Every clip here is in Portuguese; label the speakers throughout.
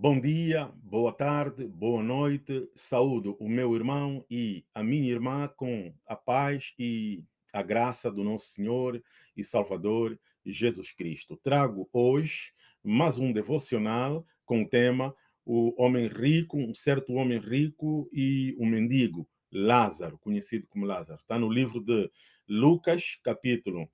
Speaker 1: Bom dia, boa tarde, boa noite. Saúdo o meu irmão e a minha irmã com a paz e a graça do nosso Senhor e Salvador Jesus Cristo. Trago hoje mais um devocional com o tema O Homem Rico, um certo homem rico e o mendigo, Lázaro, conhecido como Lázaro. Está no livro de Lucas, capítulo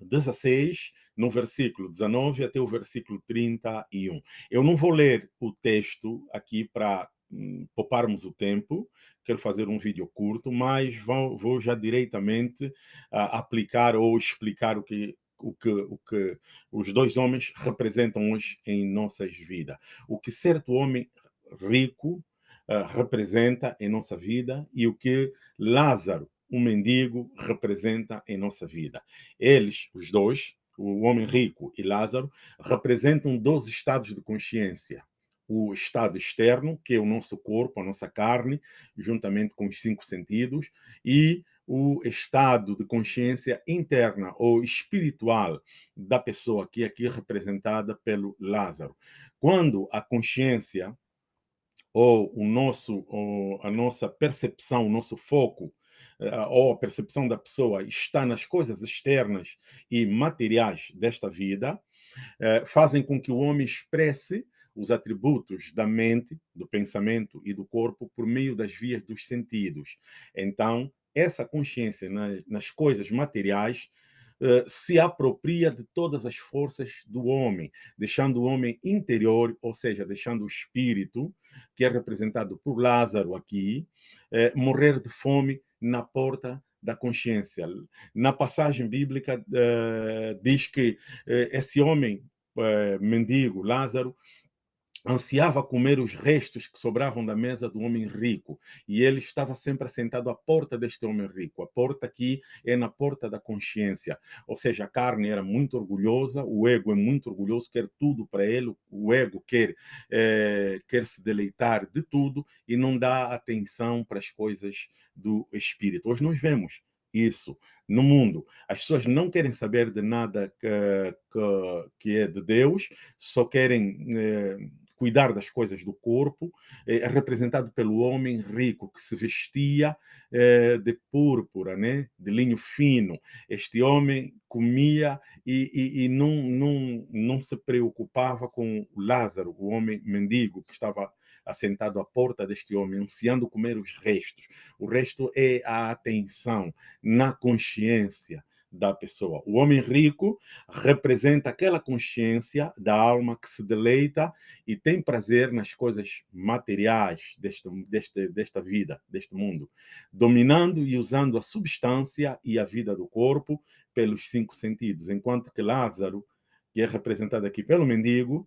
Speaker 1: 16, no versículo 19 até o versículo 31. Eu não vou ler o texto aqui para hum, pouparmos o tempo, quero fazer um vídeo curto, mas vou, vou já diretamente uh, aplicar ou explicar o que, o que, o que os dois homens representam hoje em nossas vidas. O que certo homem rico uh, representa em nossa vida e o que Lázaro um mendigo representa em nossa vida. Eles, os dois, o homem rico e Lázaro, representam dois estados de consciência. O estado externo, que é o nosso corpo, a nossa carne, juntamente com os cinco sentidos, e o estado de consciência interna ou espiritual da pessoa, que é aqui representada pelo Lázaro. Quando a consciência ou o nosso, ou a nossa percepção, o nosso foco ou a percepção da pessoa está nas coisas externas e materiais desta vida, eh, fazem com que o homem expresse os atributos da mente, do pensamento e do corpo por meio das vias dos sentidos. Então, essa consciência nas, coisas materiais eh, se apropria de todas as forças do homem, deixando o homem interior, ou seja, deixando o espírito, que é representado por Lázaro aqui, morrer de fome na porta da consciência. Na passagem bíblica uh, diz que uh, esse homem uh, mendigo, Lázaro, ansiava comer os restos que sobravam da mesa do homem rico. E ele estava sempre assentado à porta deste homem rico. A porta aqui é na porta da consciência. Ou seja, a carne era muito orgulhosa, o ego é muito orgulhoso, quer tudo para ele, o ego quer, é, quer se deleitar de tudo e não dá atenção para as coisas do espírito. Hoje nós vemos isso no mundo. As pessoas não querem saber de nada que, que, que é de Deus, só querem eh, cuidar das coisas do corpo, é representado pelo homem rico que se vestia é, de púrpura, né? de linho fino. Este homem comia e, e, e não, não, não se preocupava com Lázaro, o homem mendigo que estava assentado à porta deste homem, ansiando comer os restos. O resto é a atenção na consciência, da pessoa. O homem rico representa aquela consciência da alma que se deleita e tem prazer nas coisas materiais deste, deste, desta vida, deste mundo, dominando e usando a substância e a vida do corpo pelos cinco sentidos, enquanto que Lázaro, que é representado aqui pelo mendigo,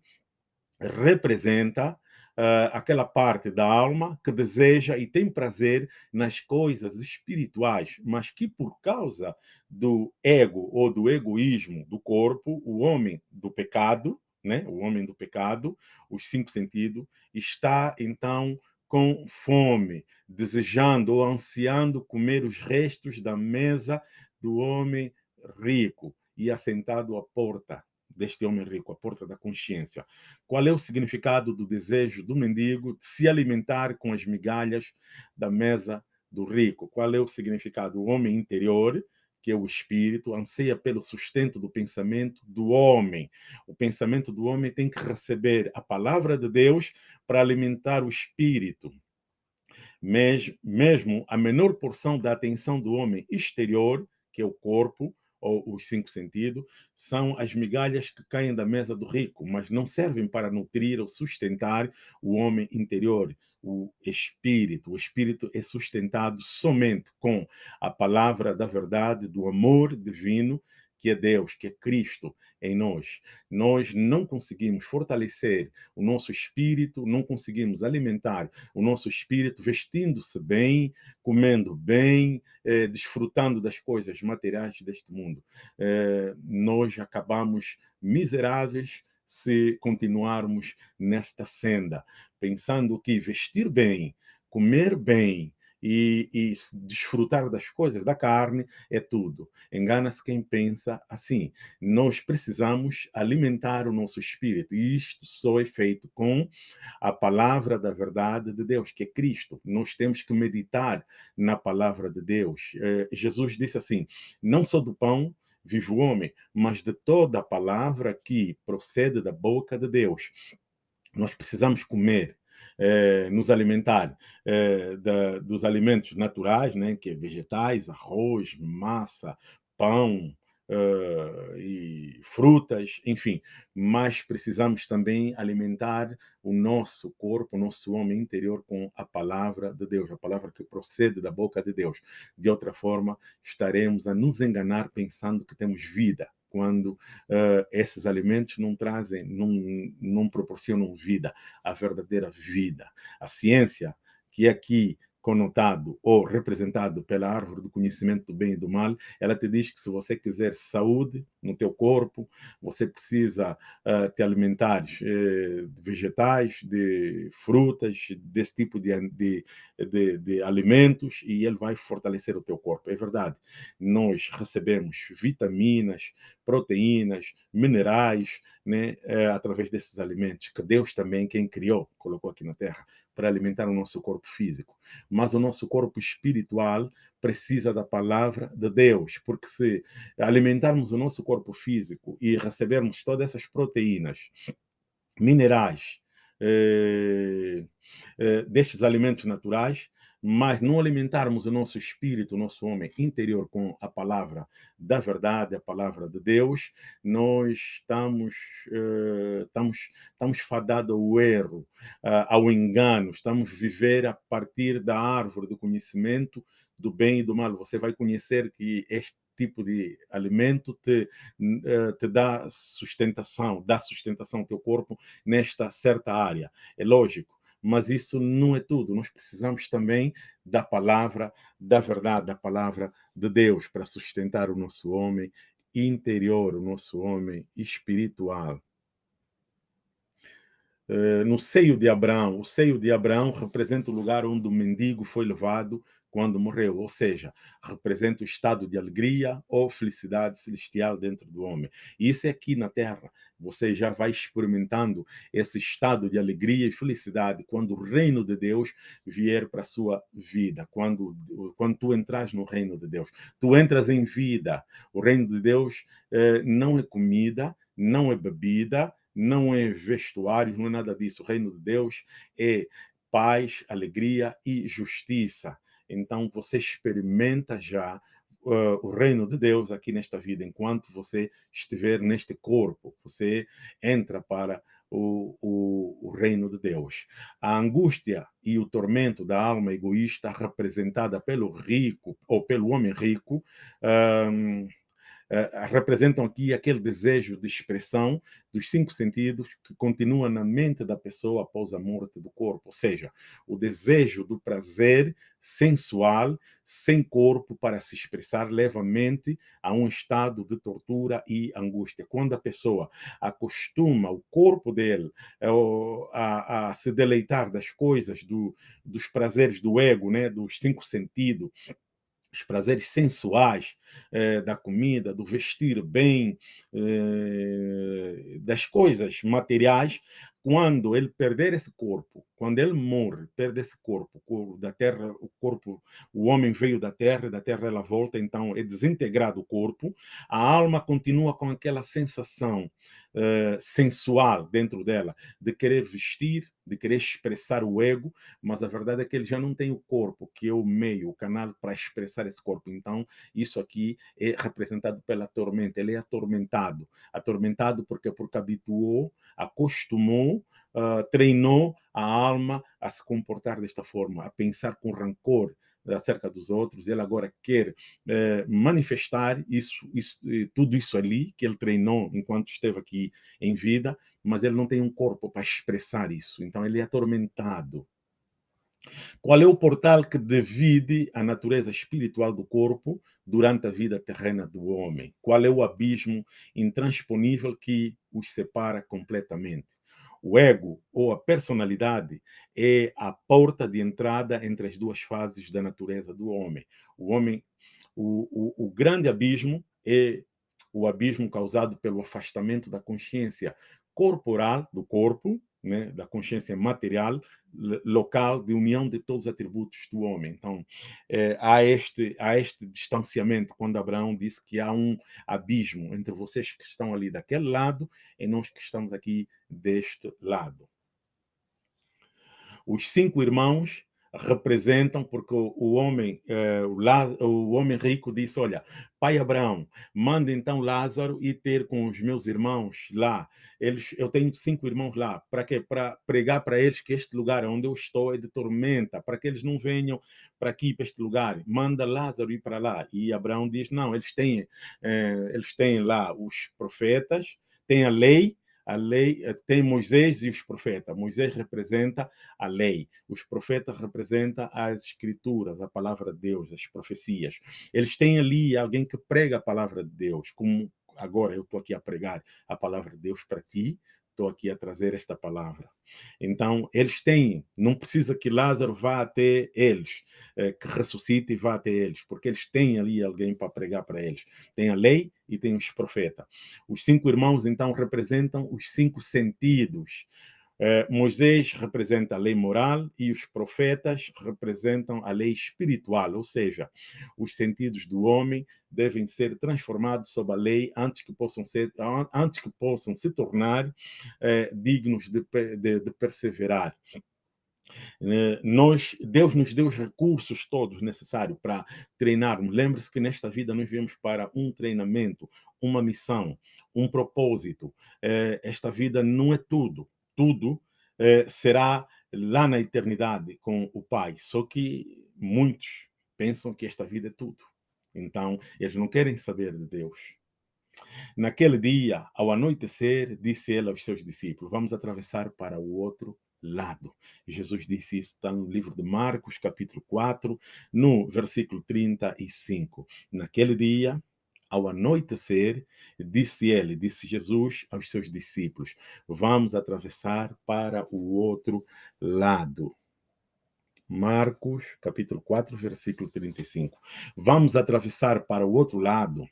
Speaker 1: representa uh, aquela parte da alma que deseja e tem prazer nas coisas espirituais, mas que por causa do ego ou do egoísmo do corpo, o homem do pecado, né, o homem do pecado, os cinco sentidos, está então com fome, desejando ou ansiando comer os restos da mesa do homem rico e assentado à porta deste homem rico, a porta da consciência. Qual é o significado do desejo do mendigo de se alimentar com as migalhas da mesa do rico? Qual é o significado? O homem interior, que é o espírito, anseia pelo sustento do pensamento do homem. O pensamento do homem tem que receber a palavra de Deus para alimentar o espírito. Mesmo a menor porção da atenção do homem exterior, que é o corpo, ou os cinco sentidos, são as migalhas que caem da mesa do rico, mas não servem para nutrir ou sustentar o homem interior, o espírito. O espírito é sustentado somente com a palavra da verdade, do amor divino que é Deus, que é Cristo em nós. Nós não conseguimos fortalecer o nosso espírito, não conseguimos alimentar o nosso espírito vestindo-se bem, comendo bem, eh, desfrutando das coisas materiais deste mundo. Eh, nós acabamos miseráveis se continuarmos nesta senda, pensando que vestir bem, comer bem e, e desfrutar das coisas da carne é tudo. Engana-se quem pensa assim. Nós precisamos alimentar o nosso espírito e isto só é feito com a palavra da verdade de Deus, que é Cristo. Nós temos que meditar na palavra de Deus. Eh, Jesus disse assim: não só do pão vive o homem, mas de toda a palavra que procede da boca de Deus. Nós precisamos comer, eh, nos alimentar eh, da, dos alimentos naturais, né, que é vegetais, arroz, massa, pão, uh, e frutas, enfim. Mas precisamos também alimentar o nosso corpo, o nosso homem interior com a palavra de Deus, a palavra que procede da boca de Deus. De outra forma, estaremos a nos enganar pensando que temos vida, quando uh, esses alimentos não trazem, não, não proporcionam vida, a verdadeira vida. A ciência, que aqui conotado ou representado pela árvore do conhecimento do bem e do mal, ela te diz que se você quiser saúde no teu corpo, você precisa uh, te alimentar eh, de vegetais, de frutas, desse tipo de, de, de, de, alimentos e ele vai fortalecer o teu corpo. É verdade, nós recebemos vitaminas, proteínas, minerais, né, é, através desses alimentos, que Deus também, quem criou, colocou aqui na Terra, para alimentar o nosso corpo físico. Mas o nosso corpo espiritual precisa da palavra de Deus, porque se alimentarmos o nosso corpo físico e recebermos todas essas proteínas, minerais, eh, eh, destes alimentos naturais, mas não alimentarmos o nosso espírito, o nosso homem interior com a palavra da verdade, a palavra de Deus, nós estamos, uh, estamos, estamos fadados ao erro, uh, ao engano, estamos viver a partir da árvore do conhecimento do bem e do mal. Você vai conhecer que este tipo de alimento te, uh, te dá sustentação, dá sustentação ao teu corpo nesta certa área. É lógico mas isso não é tudo. Nós precisamos também da palavra, da verdade, da palavra de Deus para sustentar o nosso homem interior, o nosso homem espiritual. Eh, no seio de Abraão, o seio de Abraão representa o lugar onde o mendigo foi levado quando morreu, ou seja, representa o estado de alegria ou felicidade celestial dentro do homem. E isso é aqui na Terra. Você já vai experimentando esse estado de alegria e felicidade quando o reino de Deus vier para a sua vida, quando, quando tu entras no reino de Deus. Tu entras em vida. O reino de Deus eh, não é comida, não é bebida, não é vestuário, não é nada disso. O reino de Deus é paz, alegria e justiça. Então você experimenta já uh, o reino de Deus aqui nesta vida, enquanto você estiver neste corpo, você entra para o, o, o, reino de Deus. A angústia e o tormento da alma egoísta representada pelo rico ou pelo homem rico um, representam aqui aquele desejo de expressão dos cinco sentidos que continua na mente da pessoa após a morte do corpo, ou seja, o desejo do prazer sensual sem corpo para se expressar leva a mente a um estado de tortura e angústia. Quando a pessoa acostuma o corpo dele eh, a, a se deleitar das coisas, do, dos prazeres do ego, né, dos cinco sentidos, os prazeres sensuais eh, da comida, do vestir bem, eh, das coisas materiais, quando ele perder esse corpo, quando ele morre, perde esse corpo, da terra, o corpo, o homem veio da terra, da terra ela volta, então é desintegrado o corpo, a alma continua com aquela sensação uh, sensual dentro dela, de querer vestir, de querer expressar o ego, mas a verdade é que ele já não tem o corpo, que é o meio, o canal para expressar esse corpo. Então, isso aqui é representado pela tormenta, ele é atormentado. Atormentado porque, porque habituou, acostumou, uh, treinou a alma a se comportar desta forma, a pensar com rancor acerca dos outros. Ele agora quer eh, manifestar isso, isso, tudo isso ali que ele treinou enquanto esteve aqui em vida, mas ele não tem um corpo para expressar isso. Então ele é atormentado. Qual é o portal que divide a natureza espiritual do corpo durante a vida terrena do homem? Qual é o abismo intransponível que os separa completamente? O ego ou a personalidade é a porta de entrada entre as duas fases da natureza do homem. O homem, o, o, o grande abismo é o abismo causado pelo afastamento da consciência corporal do corpo né, da consciência material local de união de todos os atributos do homem. Então, é, há, este, há este distanciamento quando Abraão disse que há um abismo entre vocês que estão ali daquele lado e nós que estamos aqui deste lado. Os cinco irmãos representam, porque o, homem, eh, o, homem rico disse, olha, pai Abraão, manda então Lázaro ir ter com os meus irmãos lá. Eles, eu tenho cinco irmãos lá. Para quê? Para pregar para eles que este lugar onde eu estou é de tormenta, para que eles não venham para aqui, para este lugar. Manda Lázaro ir para lá. E Abraão diz, não, eles têm, eh, eles têm lá os profetas, têm a lei, a lei eh, tem Moisés e os profetas. Moisés representa a lei, os profetas representam as escrituras, a palavra de Deus, as profecias. Eles têm ali alguém que prega a palavra de Deus, como agora eu estou aqui a pregar a palavra de Deus para ti, estou aqui a trazer esta palavra. Então, eles têm, não precisa que Lázaro vá até eles, eh, que ressuscite e vá até eles, porque eles têm ali alguém para pregar para eles. Tem a lei e tem os profetas. Os cinco irmãos, então, representam os cinco sentidos. Eh, Moisés representa a lei moral e os profetas representam a lei espiritual, ou seja, os sentidos do homem devem ser transformados sob a lei antes que possam, ser, antes que possam se tornar eh, dignos de, de, de perseverar. Eh, nós, Deus nos deu os recursos todos necessários para treinarmos. Lembre-se que nesta vida nós viemos para um treinamento, uma missão, um propósito. Esta vida não é tudo tudo eh, será lá na eternidade com o Pai. Só que muitos pensam que esta vida é tudo. Então, eles não querem saber de Deus. Naquele dia, ao anoitecer, disse ele aos seus discípulos, vamos atravessar para o outro lado. Jesus disse isso, está no livro de Marcos, capítulo 4, no versículo 35. Naquele dia, ao anoitecer, disse ele, disse Jesus aos seus discípulos, vamos atravessar para o outro lado. Marcos, capítulo 4, versículo 35. Vamos atravessar para o outro lado.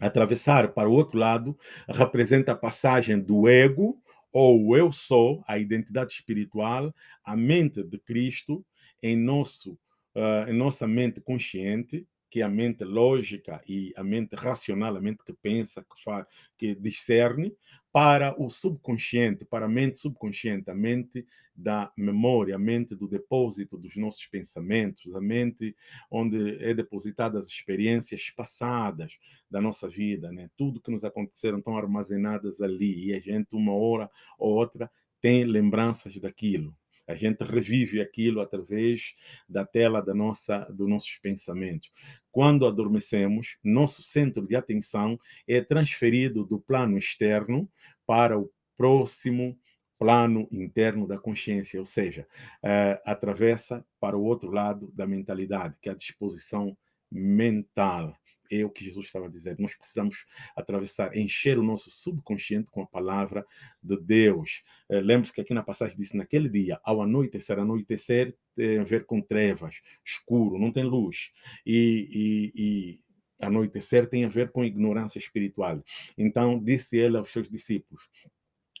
Speaker 1: Atravessar para o outro lado representa a passagem do ego, ou eu sou, a identidade espiritual, a mente de Cristo em, nosso, uh, em nossa mente consciente, que a mente lógica e a mente racional, a mente que pensa, que faz, que discerne, para o subconsciente, para a mente subconsciente, a mente da memória, a mente do depósito dos nossos pensamentos, a mente onde é depositadas as experiências passadas da nossa vida, né? Tudo que nos aconteceram estão armazenadas ali e a gente uma hora ou outra tem lembranças daquilo. A gente revive aquilo através da tela da nossa, dos nossos pensamentos. Quando adormecemos, nosso centro de atenção é transferido do plano externo para o próximo plano interno da consciência, ou seja, uh, atravessa para o outro lado da mentalidade, que é a disposição mental é o que Jesus estava dizer. Nós precisamos atravessar, encher o nosso subconsciente com a palavra de Deus. É, Lembre-se que aqui na passagem disse, naquele dia, ao anoitecer, anoitecer tem a ver com trevas, escuro, não tem luz. E, e, e anoitecer tem a ver com ignorância espiritual. Então, disse ele aos seus discípulos,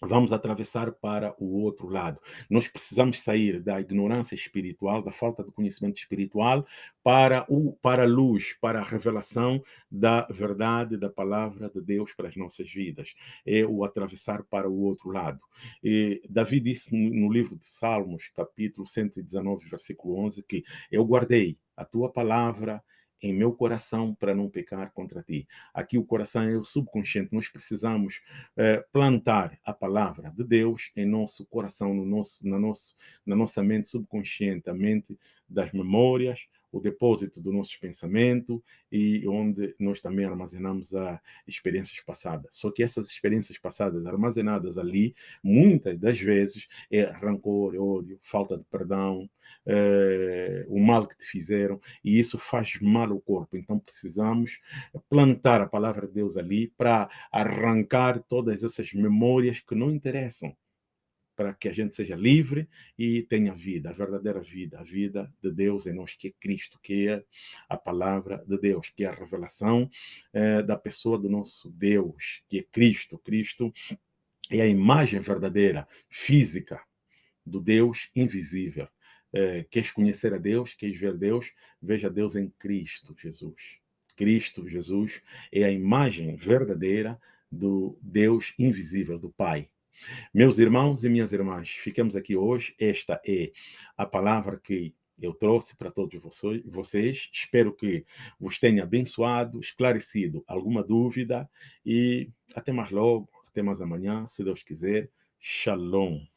Speaker 1: vamos atravessar para o outro lado. Nós precisamos sair da ignorância espiritual, da falta de conhecimento espiritual, para, o, para a luz, para a revelação da verdade, da palavra de Deus para as nossas vidas. É o atravessar para o outro lado. E Davi disse no livro de Salmos, capítulo 119, versículo 11, que eu guardei a tua palavra em meu coração para não pecar contra ti. Aqui o coração é o subconsciente. Nós precisamos eh, plantar a palavra de Deus em nosso coração, no nosso, na, nosso, na nossa mente subconsciente, a mente das memórias, o depósito do nosso pensamento e onde nós também armazenamos as experiências passadas. Só que essas experiências passadas armazenadas ali, muitas das vezes, é rancor, ódio, falta de perdão, é, o mal que te fizeram, e isso faz mal ao corpo. Então precisamos plantar a palavra de Deus ali para arrancar todas essas memórias que não interessam para que a gente seja livre e tenha vida, a verdadeira vida, a vida de Deus em nós, que é Cristo, que é a palavra de Deus, que é a revelação é, da pessoa do nosso Deus, que é Cristo. Cristo é a imagem verdadeira, física, do Deus invisível. É, queres conhecer a Deus, queres ver Deus, veja Deus em Cristo Jesus. Cristo Jesus é a imagem verdadeira do Deus invisível, do Pai. Meus irmãos e minhas irmãs, ficamos aqui hoje. Esta é a palavra que eu trouxe para todos vocês. Espero que vos tenha abençoado, esclarecido alguma dúvida e até mais logo, até mais amanhã, se Deus quiser. Shalom.